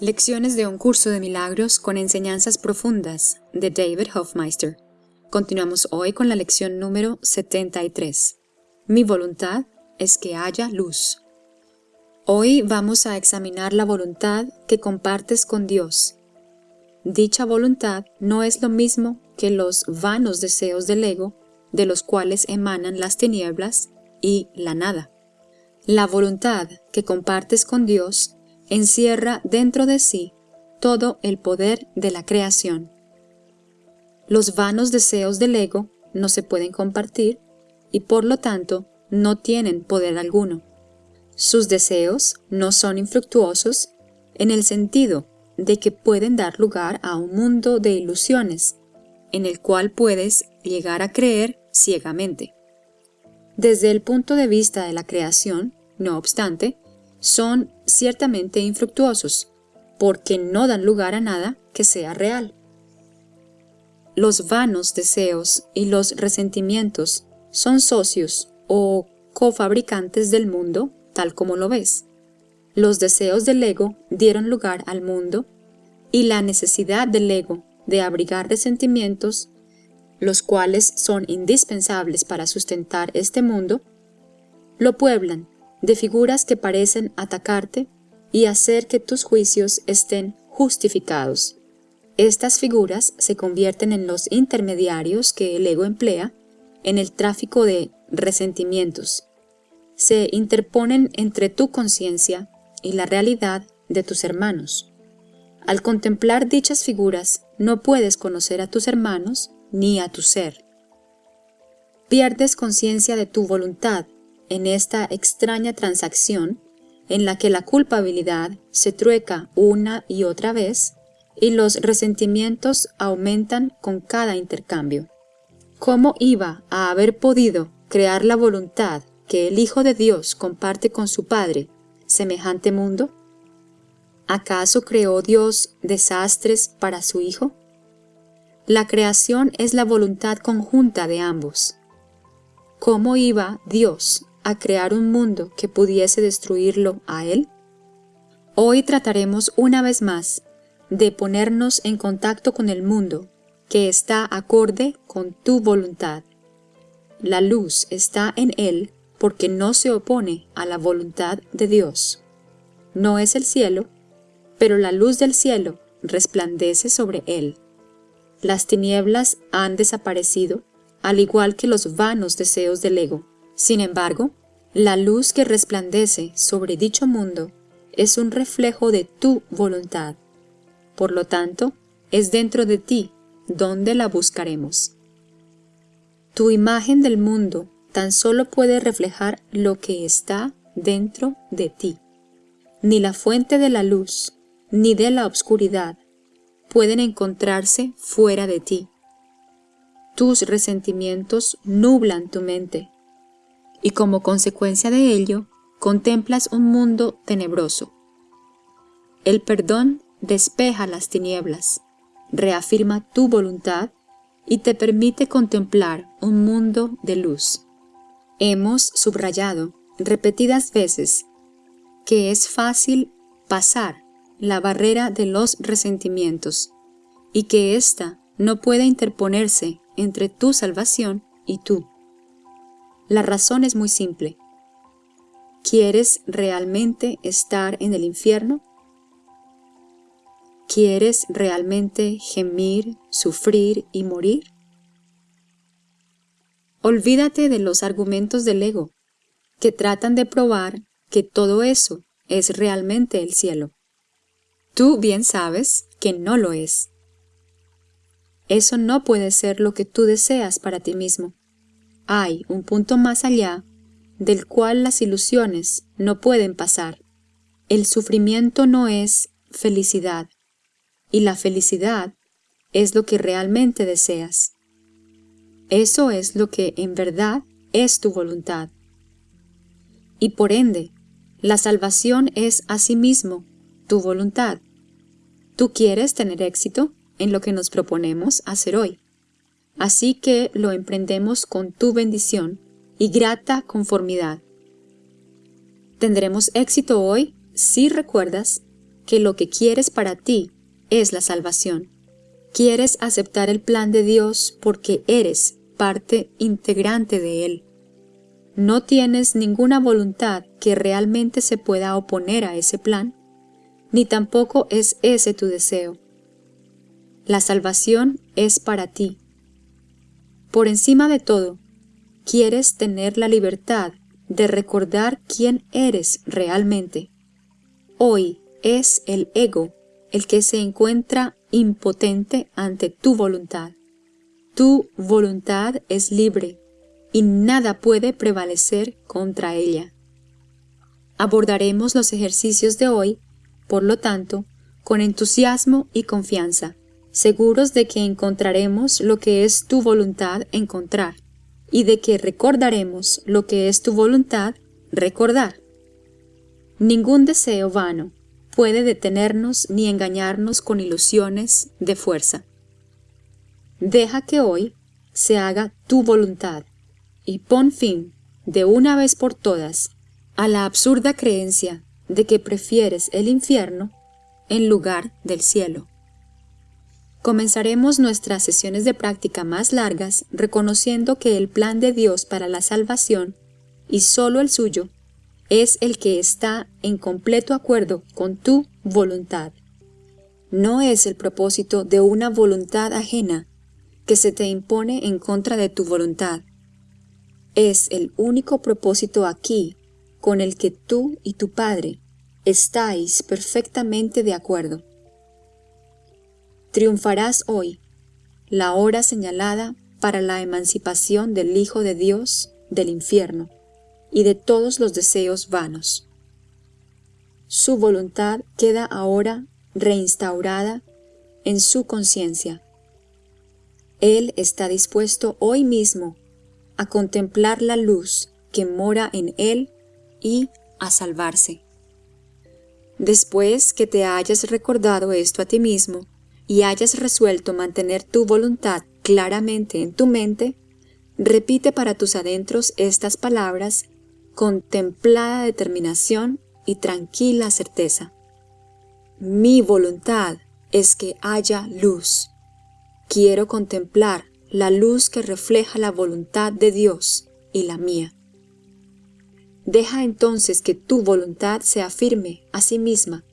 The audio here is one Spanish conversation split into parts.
Lecciones de un curso de milagros con enseñanzas profundas de David Hofmeister. Continuamos hoy con la lección número 73. Mi voluntad es que haya luz. Hoy vamos a examinar la voluntad que compartes con Dios. Dicha voluntad no es lo mismo que los vanos deseos del ego de los cuales emanan las tinieblas y la nada. La voluntad que compartes con Dios encierra dentro de sí todo el poder de la creación. Los vanos deseos del ego no se pueden compartir y por lo tanto no tienen poder alguno. Sus deseos no son infructuosos en el sentido de que pueden dar lugar a un mundo de ilusiones, en el cual puedes llegar a creer ciegamente. Desde el punto de vista de la creación, no obstante, son ciertamente infructuosos, porque no dan lugar a nada que sea real. Los vanos deseos y los resentimientos son socios o cofabricantes del mundo tal como lo ves. Los deseos del ego dieron lugar al mundo y la necesidad del ego de abrigar resentimientos, los cuales son indispensables para sustentar este mundo, lo pueblan de figuras que parecen atacarte y hacer que tus juicios estén justificados. Estas figuras se convierten en los intermediarios que el ego emplea en el tráfico de resentimientos. Se interponen entre tu conciencia y la realidad de tus hermanos. Al contemplar dichas figuras, no puedes conocer a tus hermanos ni a tu ser. Pierdes conciencia de tu voluntad en esta extraña transacción en la que la culpabilidad se trueca una y otra vez y los resentimientos aumentan con cada intercambio. ¿Cómo iba a haber podido crear la voluntad que el Hijo de Dios comparte con su Padre semejante mundo? ¿Acaso creó Dios desastres para su Hijo? La creación es la voluntad conjunta de ambos. ¿Cómo iba Dios a crear un mundo que pudiese destruirlo a él? Hoy trataremos una vez más de ponernos en contacto con el mundo que está acorde con tu voluntad. La luz está en él porque no se opone a la voluntad de Dios. No es el cielo, pero la luz del cielo resplandece sobre él. Las tinieblas han desaparecido, al igual que los vanos deseos del ego. Sin embargo, la luz que resplandece sobre dicho mundo es un reflejo de tu voluntad. Por lo tanto, es dentro de ti donde la buscaremos. Tu imagen del mundo tan solo puede reflejar lo que está dentro de ti. Ni la fuente de la luz, ni de la obscuridad pueden encontrarse fuera de ti. Tus resentimientos nublan tu mente y como consecuencia de ello, contemplas un mundo tenebroso. El perdón despeja las tinieblas, reafirma tu voluntad y te permite contemplar un mundo de luz. Hemos subrayado repetidas veces que es fácil pasar la barrera de los resentimientos y que ésta no puede interponerse entre tu salvación y tú. La razón es muy simple. ¿Quieres realmente estar en el infierno? ¿Quieres realmente gemir, sufrir y morir? Olvídate de los argumentos del ego, que tratan de probar que todo eso es realmente el cielo. Tú bien sabes que no lo es. Eso no puede ser lo que tú deseas para ti mismo hay un punto más allá del cual las ilusiones no pueden pasar. El sufrimiento no es felicidad, y la felicidad es lo que realmente deseas. Eso es lo que en verdad es tu voluntad. Y por ende, la salvación es asimismo tu voluntad. Tú quieres tener éxito en lo que nos proponemos hacer hoy. Así que lo emprendemos con tu bendición y grata conformidad. Tendremos éxito hoy si recuerdas que lo que quieres para ti es la salvación. Quieres aceptar el plan de Dios porque eres parte integrante de Él. No tienes ninguna voluntad que realmente se pueda oponer a ese plan, ni tampoco es ese tu deseo. La salvación es para ti. Por encima de todo, quieres tener la libertad de recordar quién eres realmente. Hoy es el ego el que se encuentra impotente ante tu voluntad. Tu voluntad es libre y nada puede prevalecer contra ella. Abordaremos los ejercicios de hoy, por lo tanto, con entusiasmo y confianza, seguros de que encontraremos lo que es tu voluntad encontrar y de que recordaremos lo que es tu voluntad recordar. Ningún deseo vano puede detenernos ni engañarnos con ilusiones de fuerza. Deja que hoy se haga tu voluntad y pon fin, de una vez por todas, a la absurda creencia de que prefieres el infierno en lugar del cielo. Comenzaremos nuestras sesiones de práctica más largas reconociendo que el plan de Dios para la salvación, y solo el suyo, es el que está en completo acuerdo con tu voluntad. No es el propósito de una voluntad ajena que se te impone en contra de tu voluntad. Es el único propósito aquí con el que tú y tu Padre estáis perfectamente de acuerdo. Triunfarás hoy, la hora señalada para la emancipación del Hijo de Dios del infierno y de todos los deseos vanos. Su voluntad queda ahora reinstaurada en su conciencia. Él está dispuesto hoy mismo a contemplar la luz que mora en él y a salvarse. Después que te hayas recordado esto a ti mismo, y hayas resuelto mantener tu voluntad claramente en tu mente, repite para tus adentros estas palabras con templada determinación y tranquila certeza. Mi voluntad es que haya luz. Quiero contemplar la luz que refleja la voluntad de Dios y la mía. Deja entonces que tu voluntad se afirme a sí misma,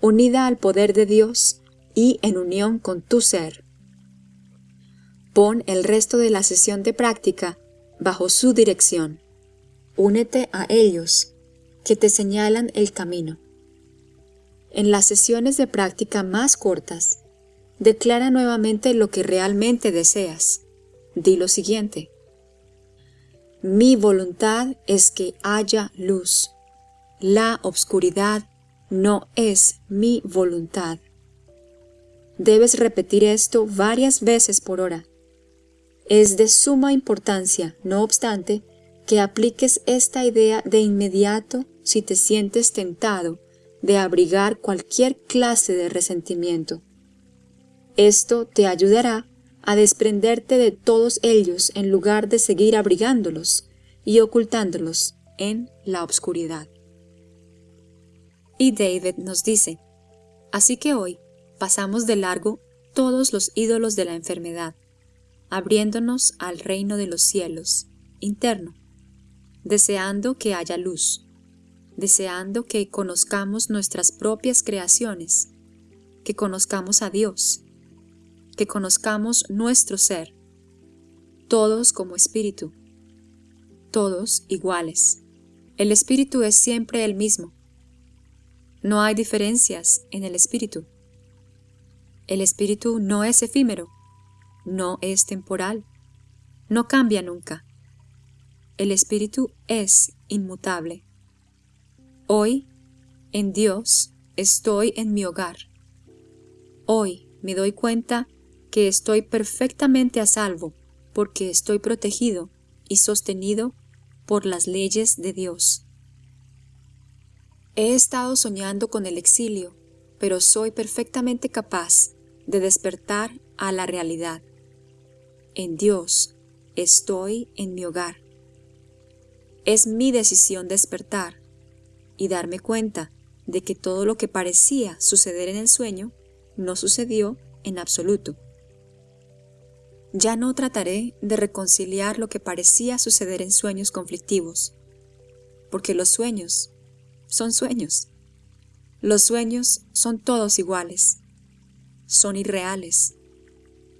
unida al poder de Dios y en unión con tu ser. Pon el resto de la sesión de práctica bajo su dirección. Únete a ellos, que te señalan el camino. En las sesiones de práctica más cortas, declara nuevamente lo que realmente deseas. Di lo siguiente. Mi voluntad es que haya luz. La obscuridad no es mi voluntad. Debes repetir esto varias veces por hora. Es de suma importancia, no obstante, que apliques esta idea de inmediato si te sientes tentado de abrigar cualquier clase de resentimiento. Esto te ayudará a desprenderte de todos ellos en lugar de seguir abrigándolos y ocultándolos en la oscuridad. Y David nos dice, así que hoy pasamos de largo todos los ídolos de la enfermedad, abriéndonos al reino de los cielos, interno, deseando que haya luz, deseando que conozcamos nuestras propias creaciones, que conozcamos a Dios, que conozcamos nuestro ser, todos como espíritu, todos iguales. El espíritu es siempre el mismo. No hay diferencias en el espíritu. El espíritu no es efímero, no es temporal, no cambia nunca. El espíritu es inmutable. Hoy, en Dios, estoy en mi hogar. Hoy me doy cuenta que estoy perfectamente a salvo porque estoy protegido y sostenido por las leyes de Dios. He estado soñando con el exilio pero soy perfectamente capaz de despertar a la realidad. En Dios estoy en mi hogar. Es mi decisión despertar y darme cuenta de que todo lo que parecía suceder en el sueño no sucedió en absoluto. Ya no trataré de reconciliar lo que parecía suceder en sueños conflictivos, porque los sueños son sueños. Los sueños son todos iguales, son irreales.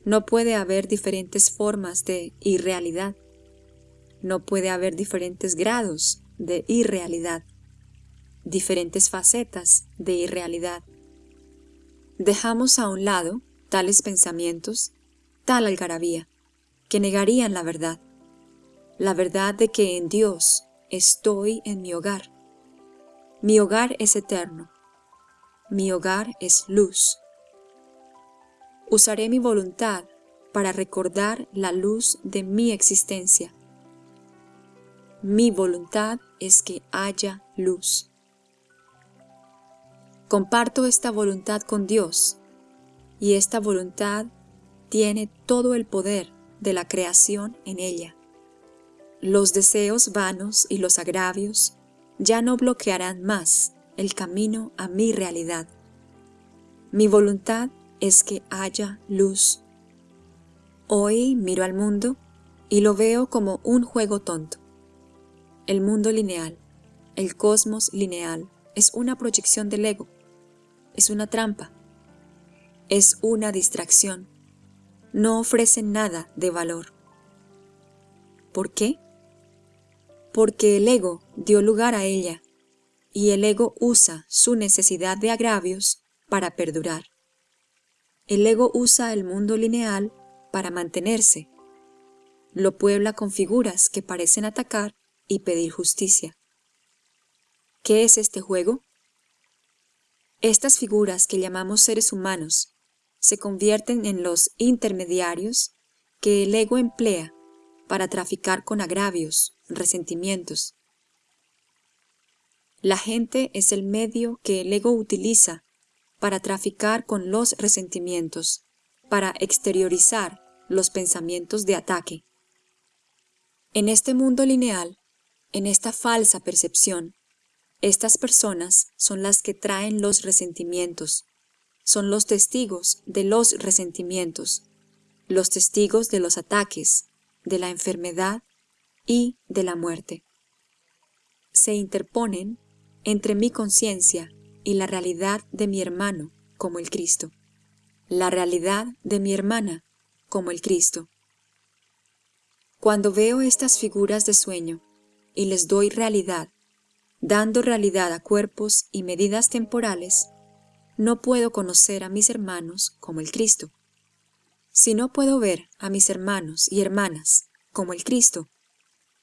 No puede haber diferentes formas de irrealidad. No puede haber diferentes grados de irrealidad, diferentes facetas de irrealidad. Dejamos a un lado tales pensamientos tal algarabía, que negarían la verdad, la verdad de que en Dios estoy en mi hogar. Mi hogar es eterno, mi hogar es luz. Usaré mi voluntad para recordar la luz de mi existencia. Mi voluntad es que haya luz. Comparto esta voluntad con Dios y esta voluntad tiene todo el poder de la creación en ella. Los deseos vanos y los agravios ya no bloquearán más el camino a mi realidad. Mi voluntad es que haya luz. Hoy miro al mundo y lo veo como un juego tonto. El mundo lineal, el cosmos lineal, es una proyección del ego, es una trampa, es una distracción no ofrecen nada de valor. ¿Por qué? Porque el ego dio lugar a ella, y el ego usa su necesidad de agravios para perdurar. El ego usa el mundo lineal para mantenerse. Lo puebla con figuras que parecen atacar y pedir justicia. ¿Qué es este juego? Estas figuras que llamamos seres humanos se convierten en los intermediarios que el ego emplea para traficar con agravios, resentimientos. La gente es el medio que el ego utiliza para traficar con los resentimientos, para exteriorizar los pensamientos de ataque. En este mundo lineal, en esta falsa percepción, estas personas son las que traen los resentimientos, son los testigos de los resentimientos, los testigos de los ataques, de la enfermedad y de la muerte. Se interponen entre mi conciencia y la realidad de mi hermano como el Cristo, la realidad de mi hermana como el Cristo. Cuando veo estas figuras de sueño y les doy realidad, dando realidad a cuerpos y medidas temporales, no puedo conocer a mis hermanos como el Cristo. Si no puedo ver a mis hermanos y hermanas como el Cristo,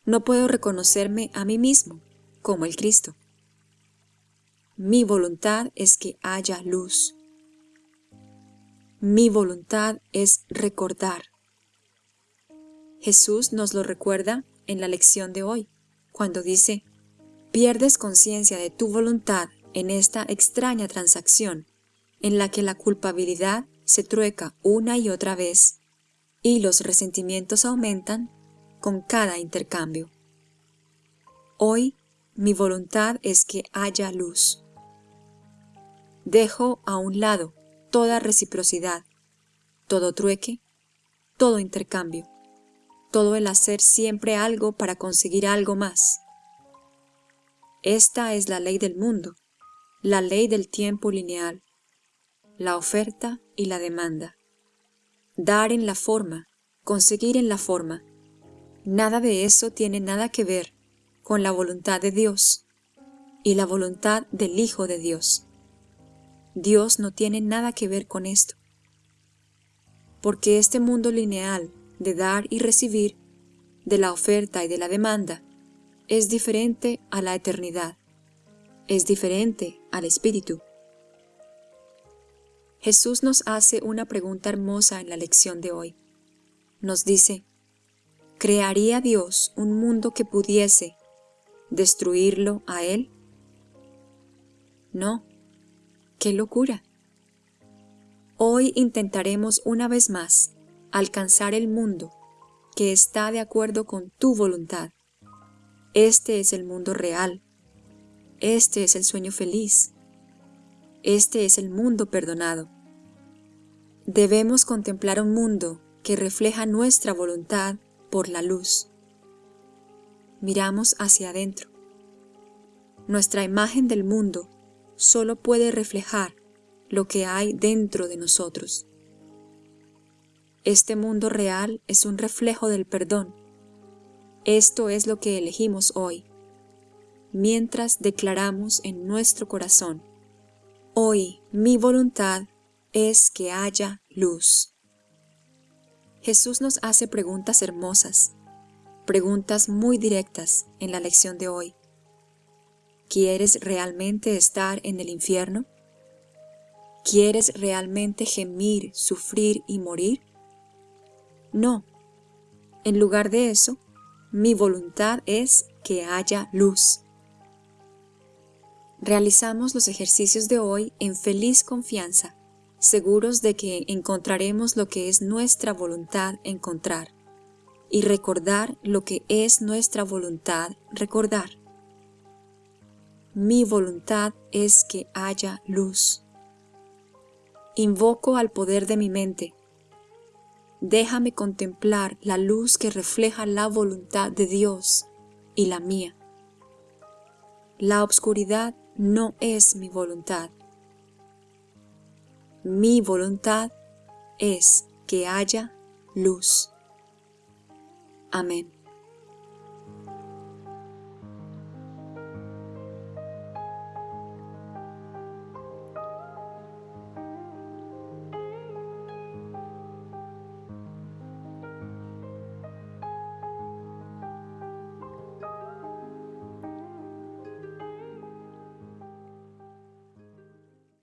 no puedo reconocerme a mí mismo como el Cristo. Mi voluntad es que haya luz. Mi voluntad es recordar. Jesús nos lo recuerda en la lección de hoy, cuando dice, pierdes conciencia de tu voluntad en esta extraña transacción en la que la culpabilidad se trueca una y otra vez y los resentimientos aumentan con cada intercambio. Hoy mi voluntad es que haya luz. Dejo a un lado toda reciprocidad, todo trueque, todo intercambio, todo el hacer siempre algo para conseguir algo más. Esta es la ley del mundo la ley del tiempo lineal, la oferta y la demanda. Dar en la forma, conseguir en la forma. Nada de eso tiene nada que ver con la voluntad de Dios y la voluntad del Hijo de Dios. Dios no tiene nada que ver con esto. Porque este mundo lineal de dar y recibir, de la oferta y de la demanda, es diferente a la eternidad es diferente al Espíritu. Jesús nos hace una pregunta hermosa en la lección de hoy. Nos dice, ¿crearía Dios un mundo que pudiese destruirlo a Él? No, qué locura. Hoy intentaremos una vez más alcanzar el mundo que está de acuerdo con tu voluntad. Este es el mundo real, este es el sueño feliz, Este es el mundo perdonado. Debemos contemplar un mundo que refleja nuestra voluntad por la luz. Miramos hacia adentro. Nuestra imagen del mundo solo puede reflejar lo que hay dentro de nosotros. Este mundo real es un reflejo del perdón. Esto es lo que elegimos hoy, mientras declaramos en nuestro corazón, hoy mi voluntad es que haya luz. Jesús nos hace preguntas hermosas, preguntas muy directas en la lección de hoy. ¿Quieres realmente estar en el infierno? ¿Quieres realmente gemir, sufrir y morir? No. En lugar de eso, mi voluntad es que haya luz. Realizamos los ejercicios de hoy en feliz confianza, seguros de que encontraremos lo que es nuestra voluntad encontrar y recordar lo que es nuestra voluntad recordar. Mi voluntad es que haya luz. Invoco al poder de mi mente. Déjame contemplar la luz que refleja la voluntad de Dios y la mía. La obscuridad no es mi voluntad. Mi voluntad es que haya luz. Amén.